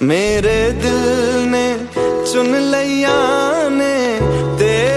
मेरे दिल ने चुन लिया ने